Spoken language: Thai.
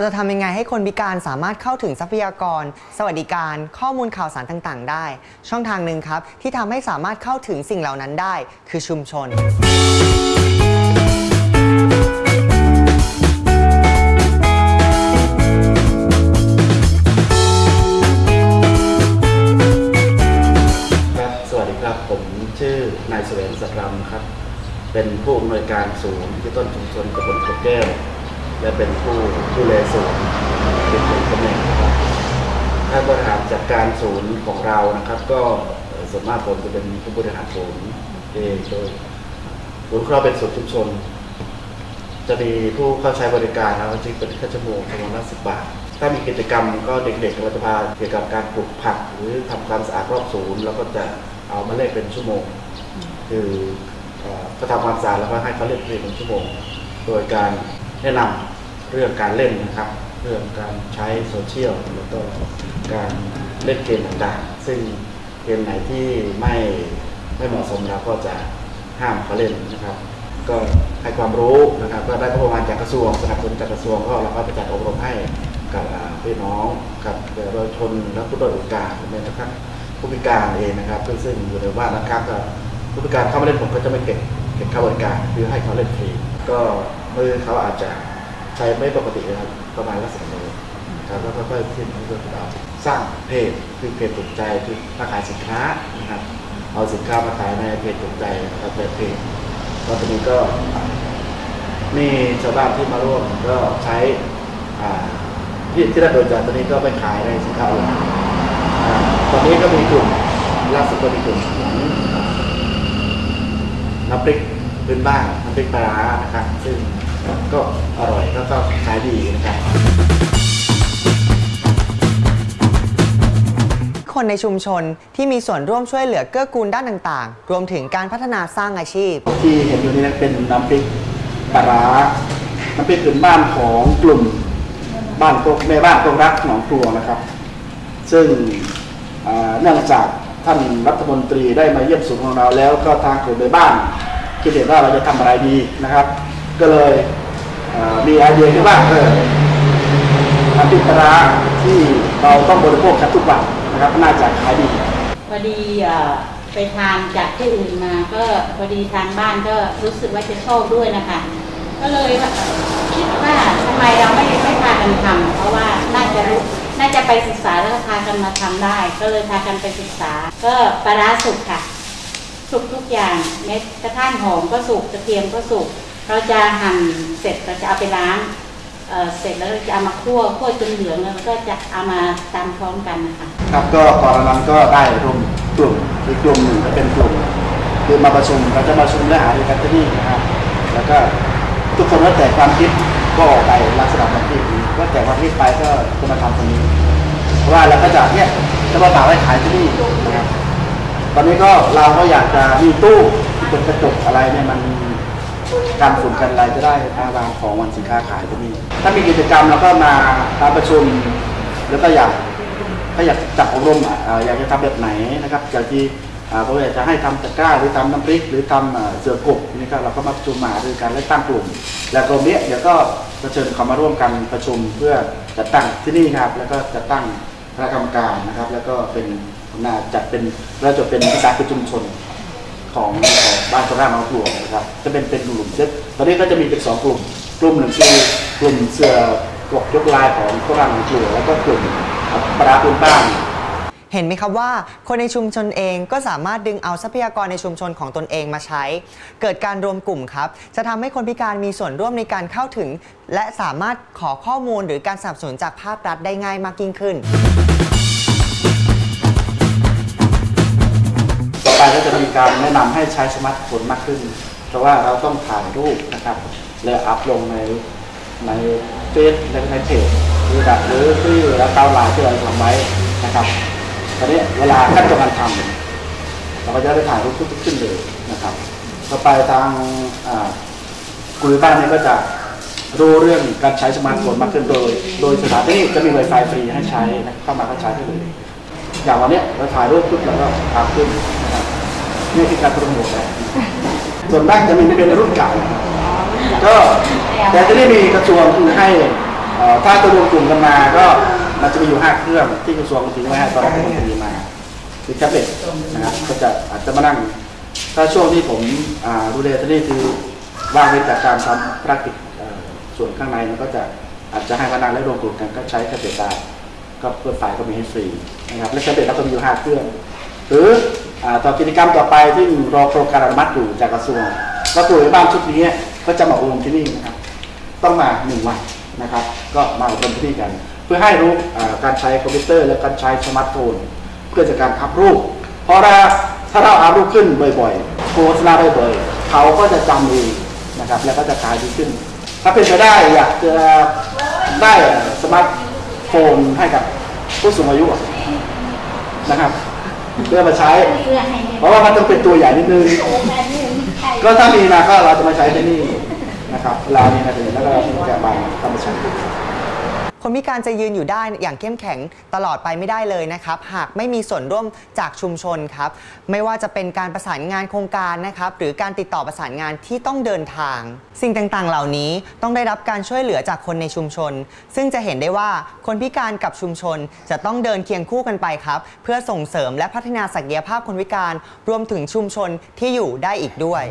เราจะทำยังไงให้คนพิการสามารถเข้าถึงทรัพยากร สวัสดิการ ข้อมูลข่าวสารต่างๆ ได้ ช่องทางหนึ่งครับที่ทำให้สามารถเข้าถึงสิ่งเหล่านั้นได้ คือชุมชนครับสวัสดีครับผมชื่อนายแสวงสัตรำครับ เป็นผู้อำนวยการศูนย์ที่ต้นชุมชนตำบลกบแก้ว และเป็นผู้ดูแลศูนย์เป็นคนตำแหน่งนะครับท่าบริหารจัดการศูนย์ของเรานะครับ ก็ส่วนมากผมจะเป็นผู้บริหารศูนย์เองโดยศูนย์ของเราเป็นศูนย์ชุมชน จะมีผู้เข้าใช้บริการนะครับจริงเป็นค่าชั่วโมงประมาณละสิบบาท ถ้ามีกิจกรรมก็เด็กๆเราจะพาเกี่ยวกับการปลูกผัก หรือทำความสะอาดรอบศูนย์แล้วก็จะเอามาเล่นเป็นชั่วโมง คือก็ทำความสะอาดแล้วก็ให้เขาเล่นเพลงเป็นชั่วโมง โดยการแนะนำ เรื่องการเล่นนะครับ เรื่องการใช้โซเชียลแล้วก็การเล่นเกมต่างๆ ซึ่งเกมไหนที่ไม่ไม่เหมาะสมเราก็จะห้ามเขาเล่นนะครับ ก็ให้ความรู้นะครับก็ได้ประมาณจากกระทรวงสนับสนุนจากกระทรวงก็เราก็จะจัดอบรมให้กับพี่น้องกับเยาวชนและผู้ด้อยโอกาสแม้กระทั่งผู้พิการเองนะครับ ซึ่งอยู่ในบ้านนะครับก็ผู้พิการเข้ามาเล่นผมก็จะไม่เก็บเก็บค่าบริการคือให้เขาเล่นฟรีก็มือเขาอาจจะ ช้ไม่ปกตินะครับ ประมาณละสิบมือครับแล้วก็ค่อยๆขึ้นเรื่อยๆเราสร้างเพจคือเพจถูกใจคือมาขายสินค้านะครับเอาสินค้ามาขายในเพจถูกใจนะครับเพจก็ตอนนี้ก็มีชาวบ้านที่มาร่วมก็ใช้ที่ที่ได้โดยจากตอนนี้ก็ไปขายในสินค้าออนไลน์ตอนนี้ก็มีกลุ่มล่าสุดก็มีกลุ่มของน้ำพริกพื้นบ้านน้ำพริกปลาร้านะครับซึ่ง ก็อร่อยแล้วก็ขายดีนะครับคนในชุมชนที่มีส่วนร่วมช่วยเหลือเกื้อกูลด้านต่างๆ รวมถึงการพัฒนาสร้างอาชีพ ที่เห็นอยู่นี้เป็นน้ำพริกปลาร้าน้ำพริกพื้นบ้านของกลุ่มบ้านโคกแม่บ้านโคกรักหนองครัวนะครับ ซึ่งอ่าเนื่องจากท่านรัฐมนตรีได้มาเยี่ยมศูนย์ของเราแล้วก็ทางกลุ่มแม่บ้านคิดเห็นว่าเราจะทำอะไรดีนะครับ ก็เลยมีไอเดียที่ว่าเออน้ำพริกปลาร้าที่เราต้องบริโภคกันทุกวันนะครับน่าจะขายดีพอดีไปทานจากที่อื่นมาก็พอดีทางบ้านก็รู้สึกว่าจะชอบด้วยนะคะ ก็เลยคิดว่าทำไมเราไม่ไม่พากันทำเพราะว่าน่าจะรู้น่าจะไปศึกษาแล้วก็พากันมาทำได้ ก็เลยพากันไปศึกษา ก็ปลาสุกค่ะ สุกทุกอย่างเม็ดกระทั่งหอมก็สุกกระเทียมก็สุก เราจะหั่นเสร็จเราจะเอาไปล้างเสร็จแล้วเราจะเอามาคั่วคั่วจนเหลืองแล้วก็จะเอามาตำพร้อมกันนะคะครับก็ก่อนหน้านั้นก็ได้รวมกลุ่มอีกกลุ่มหนึ่งก็เป็นกลุ่มคือมาประชุมเราจะมาประชุมและหารือกันที่นี่นะครับแล้วก็ทุกคนก็แต่ความคิดก็ออกไปลักษณะแบบที่นี้ก็แต่ความคิดไปก็จะมาทำตรงนี้ เพราะว่าเราก็จะเนี่ยจะมาฝากไว้ขายที่นี่นะครับตอนนี้ก็เราก็อยากจะมีตู้ที่เป็นกระจกอะไรเนี่ยมัน การฝุ่นกันอะไรจะได้ทางวางของวันสินค้าขายที่นี่ถ้ามีกิจกรรมเราก็มามาประชุมแล้วก็อยากถ้าอยากจัดอบรมอะเอ่ออยากจะทำแบบไหนนะครับอยากที่อ่าอยากจะให้ทำตะกร้าหรือทำน้ำพริก หรือทำเอ่อเสือกบนี่ก็เราก็มาประชุมมาด้วยกันและตั้งกลุ่ม และกลุ่มเนี้ยเดี๋ยวก็จะเชิญเขามาร่วมกันประชุมเพื่อจัดตั้งที่นี่ครับ แล้วก็จัดตั้งคณะกรรมการนะครับ แล้วก็เป็นน่าจัดเป็นเราจะเป็นวิสาหกิจชุมชน ของของบ้านโคราชน้องปลวกนะครับจะเป็นเป็นกลุ่มเซตตอนนี้ก็จะมีเป็นสองกลุ่ม กลุ่มหนึ่งคือกลุ่มเสือกยกลายของโคราชน้องปลวกแล้วก็กลุ่มปลาร้าพื้นบ้านเห็นไหมครับว่าคนในชุมชนเองก็สามารถดึงเอาทรัพยากรในชุมชนของตนเองมาใช้ เกิดการรวมกลุ่มครับ จะทำให้คนพิการมีส่วนร่วมในการเข้าถึง และสามารถขอข้อมูลหรือการสนับสนุนจากภาครัฐได้ง่ายมากยิ่งขึ้น ไปก็จะมีการแนะนำให้ใช้สมาร์ทโฟนมากขึ้น เพราะว่าเราต้องถ่ายรูปนะครับแล้วอัพลงในในเฟซและในเพจหรือแบบหรือที่เราเตาไลน์ที่เราทำไว้นะครับตอนนี้เวลาขั้นตอนการทำเราก็จะได้ถ่ายรูปทุกขั้นเลยนะครับต่อไปทางกลุ่มบ้านนี้ก็จะรู้เรื่องการใช้สมาร์ทโฟนมากขึ้นโดย โดยสถานที่จะมี Wi-Fi ฟรีให้ใช้เข้ามาก็ใช้ได้เลย อย่างวันนี้เราถ่ายรูปปุ๊บแล้วก็อัพขึ้น นี่คือการโปรโมทนะส่วนมากจะมีเป็นรุ่นเก่าก็แต่จะได้มีกระทรวงคือให้ถ้าจะรวมกลุ่มกันมาก็มันจะมีอยู่5เครื่องที่กระทรวงทิ้งไว้ให้ตอนผมมีมาคือแท็บเล็ตนะครับก็จะอาจจะมานั่ง ถ้าช่วงที่ผมดูแลที่นี่คือว่างเว้นจากการทำภารกิจส่วนข้างในมันก็จะอาจจะให้มานั่งและรวมกลุ่มกันก็ใช้แท็บเล็ตได้ก็เปิดไฟล์ก็มีให้ฟรีนะครับและแท็บเล็ตเราก็มีอยู่5เครื่อง หรือ ต่อกิจกรรมต่อไปที่รอโครงการอนุมัติอยู่จากกระทรวงก็ตัวบ้านชุดนี้ก็จะมาอบรมที่นี่นะครับ ต้องมาหนึ่งวันนะครับ ก็มาอบรมที่นี่กัน เพื่อให้รู้การใช้คอมพิวเตอร์และการใช้สมาร์ทโฟนเพื่อจะการอัพรูป เพราะถ้าถ้าเราอัพรูปขึ้นบ่อยๆโฆษณาบ่อยๆเขาก็จะจำเองนะครับ แล้วก็จะขายดีขึ้น ถ้าเป็นไปได้อยากจะได้สมาร์ทโฟนให้กับผู้สูงอายุนะครับ เพื่อมาใช้เพื่อให้เพราะว่ามันต้องเป็นตัวใหญ่นิดนึง ก็ถ้ามีมาก็เราจะมาใช้ที่นี่นะครับเวลานี้นะถึงแล้วก็เราจะมาทำมาใช้ คนพิการจะยืนอยู่ได้อย่างเข้มแข็งตลอดไปไม่ได้เลยนะครับ หากไม่มีส่วนร่วมจากชุมชนครับ ไม่ว่าจะเป็นการประสานงานโครงการนะครับ หรือการติดต่อประสานงานที่ต้องเดินทาง สิ่งต่างๆ เหล่านี้ต้องได้รับการช่วยเหลือจากคนในชุมชน ซึ่งจะเห็นได้ว่าคนพิการกับชุมชนจะต้องเดินเคียงคู่กันไปครับ เพื่อส่งเสริมและพัฒนาศักยภาพคนพิการ รวมถึงชุมชนที่อยู่ได้อีกด้วย